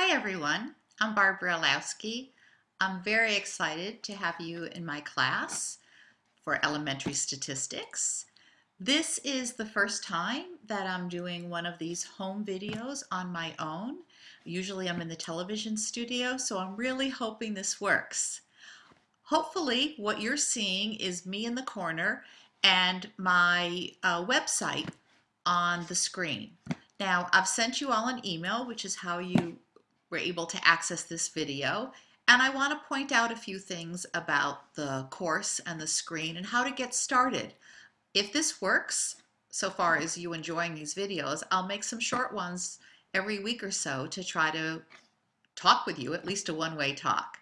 Hi everyone, I'm Barbara Illowsky. I'm very excited to have you in my class for elementary statistics. This is the first time that I'm doing one of these home videos on my own. Usually I'm in the television studio, so I'm really hoping this works. Hopefully what you're seeing is me in the corner and my uh, website on the screen. Now I've sent you all an email, which is how you were able to access this video. And I want to point out a few things about the course and the screen and how to get started. If this works, so far as you enjoying these videos, I'll make some short ones every week or so to try to talk with you, at least a one-way talk.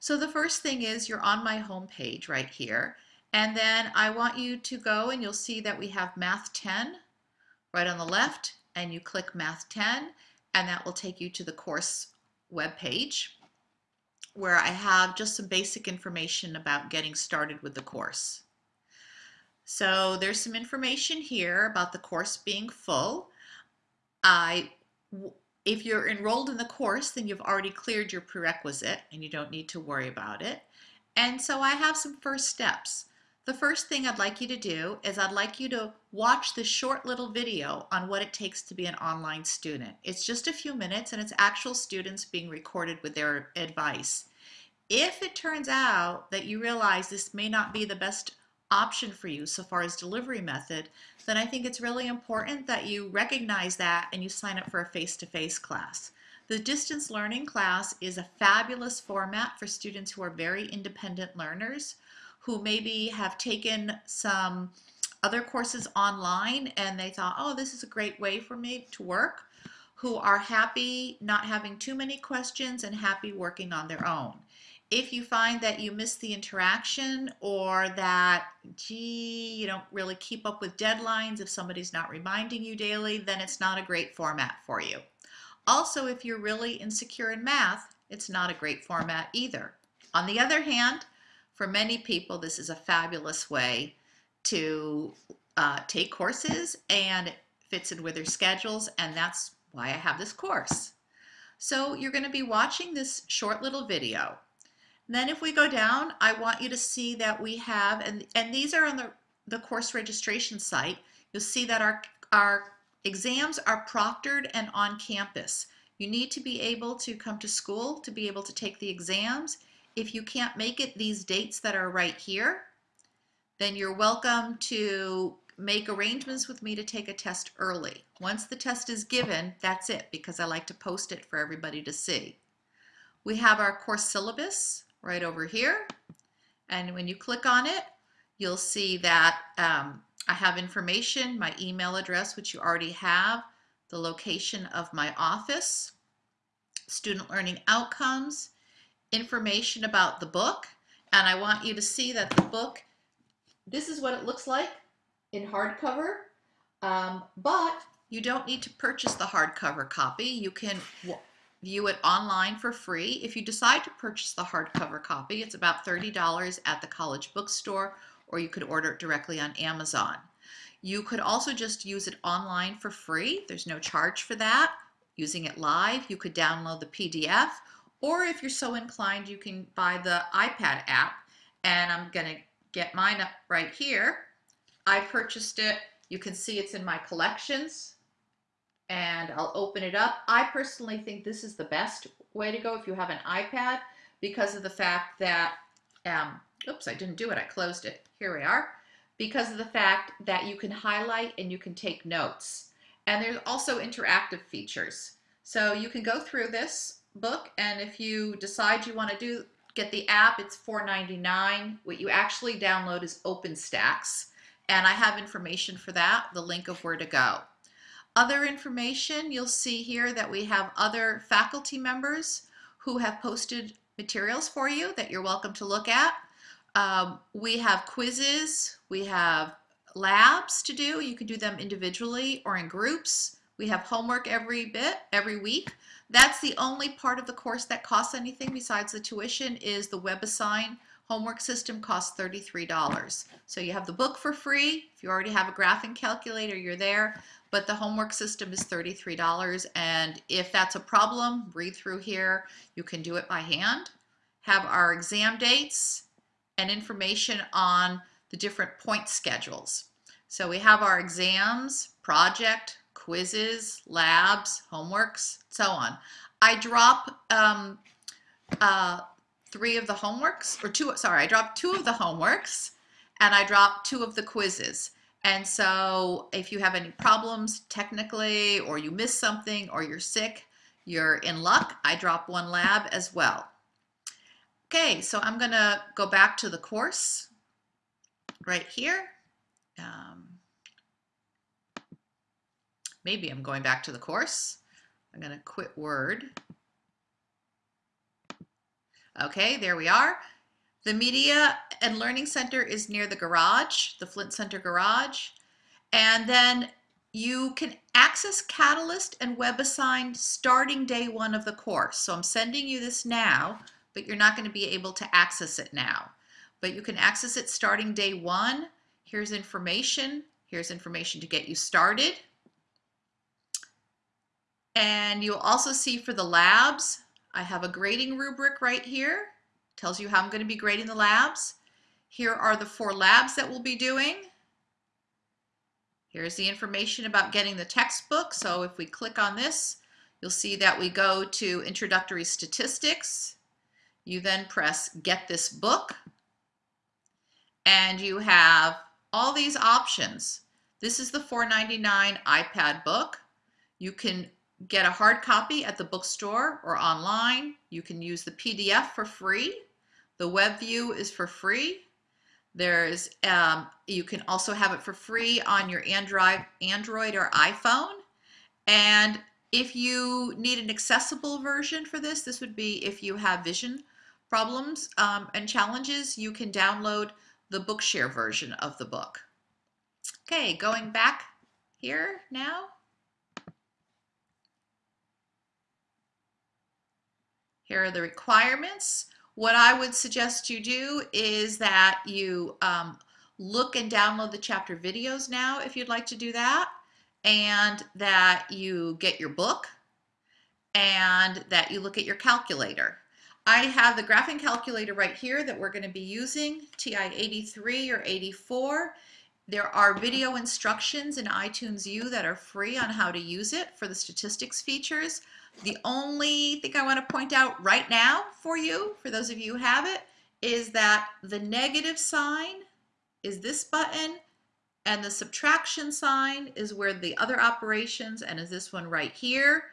So the first thing is you're on my home page right here. And then I want you to go and you'll see that we have Math 10 right on the left and you click Math 10 and that will take you to the course web page where I have just some basic information about getting started with the course. So there's some information here about the course being full. I, if you're enrolled in the course, then you've already cleared your prerequisite and you don't need to worry about it. And so I have some first steps. The first thing I'd like you to do is I'd like you to watch this short little video on what it takes to be an online student. It's just a few minutes and it's actual students being recorded with their advice. If it turns out that you realize this may not be the best option for you so far as delivery method, then I think it's really important that you recognize that and you sign up for a face-to-face -face class. The distance learning class is a fabulous format for students who are very independent learners who maybe have taken some other courses online and they thought, oh, this is a great way for me to work, who are happy not having too many questions and happy working on their own. If you find that you miss the interaction or that, gee, you don't really keep up with deadlines if somebody's not reminding you daily, then it's not a great format for you. Also, if you're really insecure in math, it's not a great format either. On the other hand, for many people, this is a fabulous way to uh, take courses and it fits in with their schedules and that's why I have this course. So you're going to be watching this short little video. Then if we go down, I want you to see that we have, and, and these are on the, the course registration site, you'll see that our, our exams are proctored and on campus. You need to be able to come to school to be able to take the exams if you can't make it these dates that are right here, then you're welcome to make arrangements with me to take a test early. Once the test is given, that's it because I like to post it for everybody to see. We have our course syllabus right over here. And when you click on it, you'll see that um, I have information, my email address, which you already have, the location of my office, student learning outcomes, information about the book and I want you to see that the book, this is what it looks like in hardcover, um, but you don't need to purchase the hardcover copy. You can view it online for free. If you decide to purchase the hardcover copy, it's about $30 at the college bookstore or you could order it directly on Amazon. You could also just use it online for free. There's no charge for that. Using it live, you could download the PDF or if you're so inclined, you can buy the iPad app. And I'm going to get mine up right here. I purchased it. You can see it's in my collections. And I'll open it up. I personally think this is the best way to go if you have an iPad because of the fact that, um, oops, I didn't do it. I closed it. Here we are. Because of the fact that you can highlight and you can take notes. And there's also interactive features. So you can go through this book and if you decide you want to do get the app it's $4.99 what you actually download is OpenStax and I have information for that the link of where to go. Other information you'll see here that we have other faculty members who have posted materials for you that you're welcome to look at. Um, we have quizzes we have labs to do. You can do them individually or in groups we have homework every bit every week that's the only part of the course that costs anything besides the tuition is the WebAssign homework system costs $33. So you have the book for free. If you already have a graphing calculator, you're there. But the homework system is $33. And if that's a problem, read through here. You can do it by hand. Have our exam dates and information on the different point schedules. So we have our exams, project, quizzes, labs, homeworks, so on. I drop um, uh, three of the homeworks, or two, sorry, I dropped two of the homeworks and I dropped two of the quizzes. And so if you have any problems technically, or you miss something, or you're sick, you're in luck. I drop one lab as well. Okay, so I'm gonna go back to the course right here. Um, maybe I'm going back to the course. I'm gonna quit Word. Okay, there we are. The Media and Learning Center is near the garage, the Flint Center garage. And then you can access Catalyst and WebAssign starting day one of the course. So I'm sending you this now, but you're not going to be able to access it now. But you can access it starting day one. Here's information. Here's information to get you started. And you'll also see for the labs, I have a grading rubric right here. Tells you how I'm going to be grading the labs. Here are the four labs that we'll be doing. Here's the information about getting the textbook. So if we click on this, you'll see that we go to Introductory Statistics. You then press Get This Book. And you have all these options. This is the $4.99 iPad book. You can get a hard copy at the bookstore or online. You can use the PDF for free. The web view is for free. There's um, you can also have it for free on your Android, Android or iPhone. And if you need an accessible version for this, this would be if you have vision problems um, and challenges, you can download the Bookshare version of the book. Okay, going back here now. The requirements. What I would suggest you do is that you um, look and download the chapter videos now if you'd like to do that, and that you get your book, and that you look at your calculator. I have the graphing calculator right here that we're going to be using, TI-83 or 84. There are video instructions in iTunes U that are free on how to use it for the statistics features. The only thing I want to point out right now for you, for those of you who have it, is that the negative sign is this button and the subtraction sign is where the other operations and is this one right here.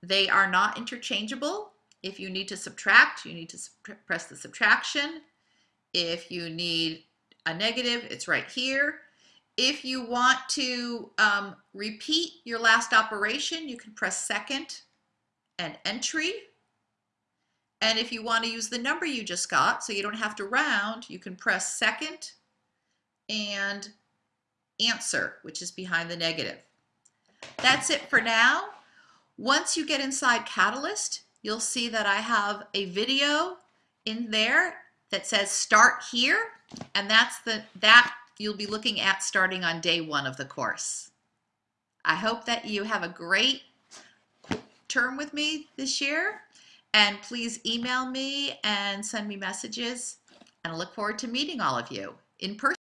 They are not interchangeable. If you need to subtract, you need to press the subtraction. If you need a negative, it's right here. If you want to um, repeat your last operation, you can press second and entry. And if you want to use the number you just got, so you don't have to round, you can press second and answer, which is behind the negative. That's it for now. Once you get inside Catalyst, you'll see that I have a video in there that says start here, and that's the that you'll be looking at starting on day one of the course. I hope that you have a great term with me this year. And please email me and send me messages. And I look forward to meeting all of you in person.